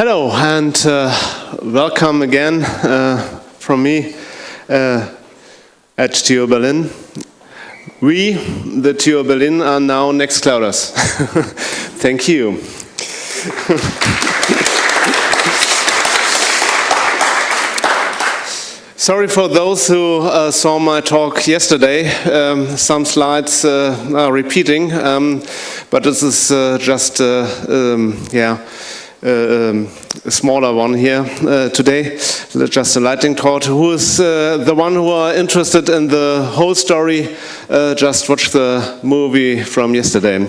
Hello and uh, welcome again uh, from me uh, at TU Berlin. We, the TU Berlin, are now next Nextclouders. Thank you. Sorry for those who uh, saw my talk yesterday. Um, some slides uh, are repeating, um, but this is uh, just, um, yeah, a smaller one here uh, today, just a lightning talk. Who is uh, the one who are interested in the whole story? just watch the movie from yesterday.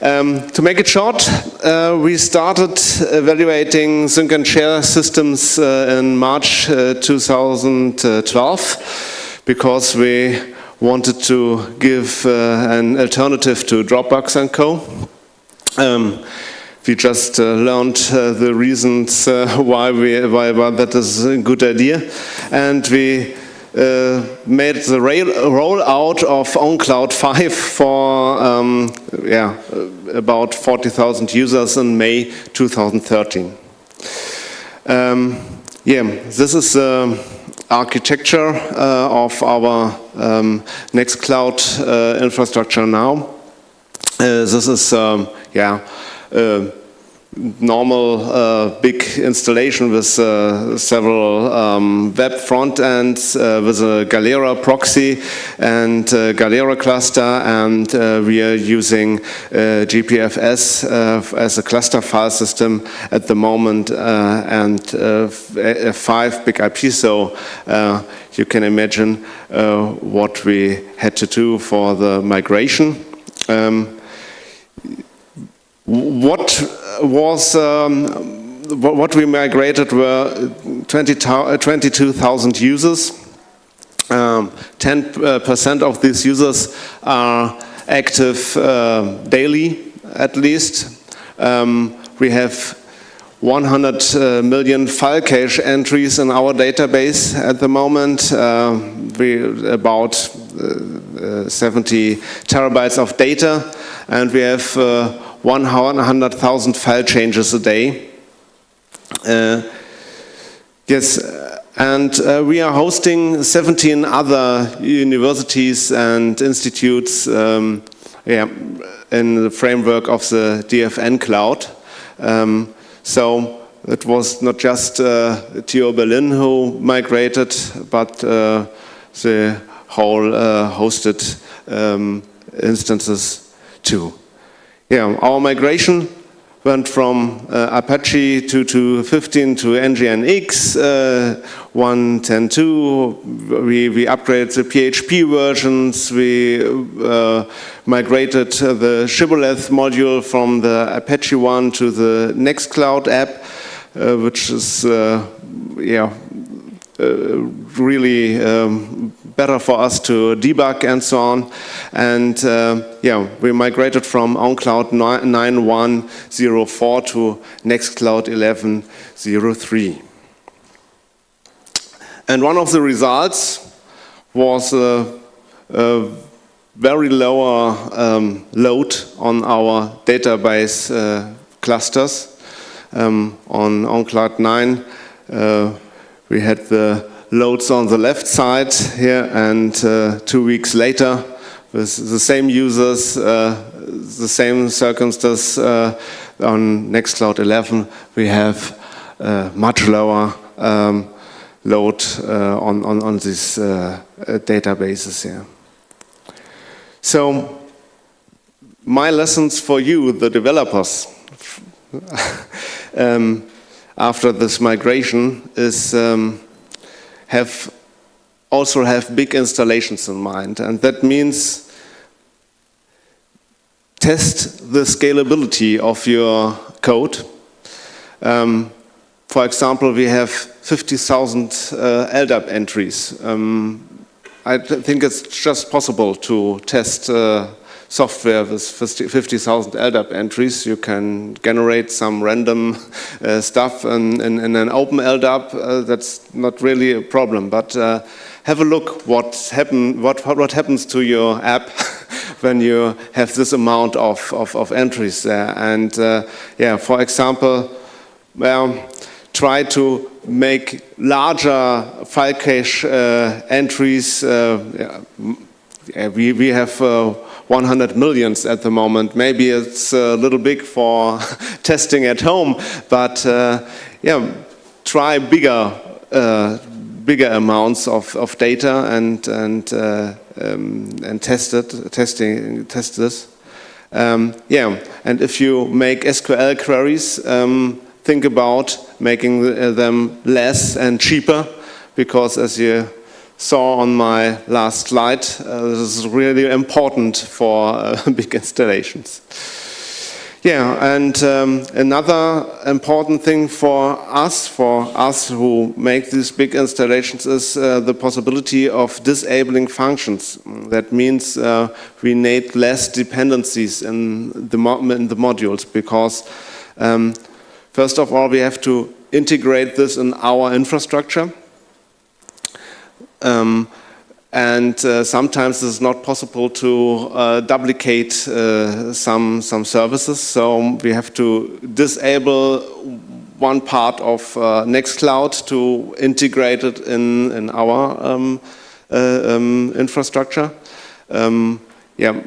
Um, to make it short, uh, we started evaluating sync and share systems uh, in March uh, 2012 because we wanted to give an alternative to Dropbox and Co. Um, we just uh, learned uh, the reasons uh, why, we, why, why, that is a good idea. And we uh, made the rollout of ownCloud 5 for um, yeah, about 40,000 users in May 2013. Um, yeah, this is the architecture uh, of our um, Nextcloud uh, infrastructure now. this is, um, yeah, normal uh, big installation with uh, several um, web front ends uh, with a Galera proxy and Galera cluster and uh, we are using uh, GPFS uh, as a cluster file system at the moment and F5 BIG-IP so you can imagine what we had to do for the migration. Um, what was um, what we migrated were 20, uh, 22,000 users. 10% um, of these users are active uh, daily, at least. Um, we have 100 uh, million file cache entries in our database at the moment. Uh, we about uh, uh 70 terabytes of data, and we have 100,000 file changes a day. Uh, yes, and uh, we are hosting 17 other universities and institutes um, yeah, in the framework of the DFN cloud. Um, so it was not just uh, TU Berlin who migrated, but uh, the whole uh, hosted um, instances too. Yeah, our migration went from uh, Apache to, to 15 to NGINX, uh, 1.10.2. We, we upgraded the PHP versions. We uh, migrated the Shibboleth module from the Apache one to the Nextcloud app, uh, which is uh, yeah, uh, really um, better for us to debug and so on. And yeah, we migrated from ownCloud 9104 to Nextcloud 1103. And one of the results was a, a very lower um, load on our database uh, clusters. Um, on ownCloud 9, uh, we had the loads on the left side here and uh, two weeks later with the same users, uh, the same circumstances uh, on Nextcloud 11 we have uh, much lower um, load on, on, on these databases here. So my lessons for you, the developers, um, after this migration is um, have also have big installations in mind. And that means test the scalability of your code. Um, for example, we have 50,000 uh, LDAP entries. Um, I think it's just possible to test uh, software with 50,000 LDAP entries. You can generate some random uh, stuff in, in, in, an open LDAP. Uh, that's not really a problem. But uh, have a look what, happen, what, what happens to your app when you have this amount of, of, of entries there. And uh, yeah, for example, well, try to make larger file cache uh, entries. Uh, yeah, we, we have uh, 100 millions at the moment. Maybe it's a little big for testing at home, but uh, yeah, try bigger, uh, bigger amounts of, of data and and uh, um, and test it, testing, test this. Um, yeah, and if you make SQL queries, um, think about making them less and cheaper, because as you saw on my last slide, uh, this is really important for uh, big installations. Yeah, and um, another important thing for us, for us who make these big installations, is uh, the possibility of disabling functions. That means uh, we need less dependencies in the, in the modules because, um, first of all, we have to integrate this in our infrastructure. Um, and uh, sometimes it's not possible to uh, duplicate uh, some some services. So we have to disable one part of uh, Nextcloud to integrate it in in our um, uh, um, infrastructure. Um, yeah,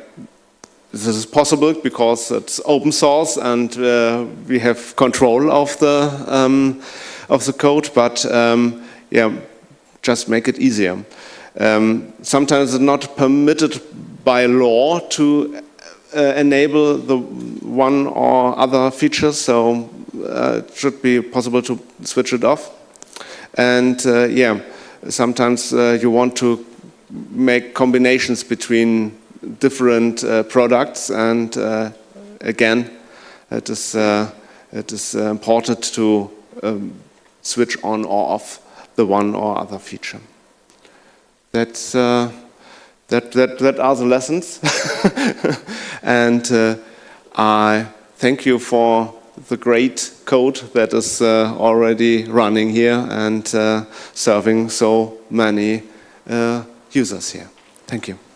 this is possible because it's open source and uh, we have control of the um, of the code. But um, yeah, just make it easier. Um, sometimes it's not permitted by law to uh, enable the one or other features, so uh, it should be possible to switch it off. And uh, yeah, sometimes uh, you want to make combinations between different uh, products, and uh, again, it is it is important to um, switch on or off the one or other feature. That's, uh, that, that, that are the lessons. and uh, I thank you for the great code that is uh, already running here and uh, serving so many uh, users here. Thank you.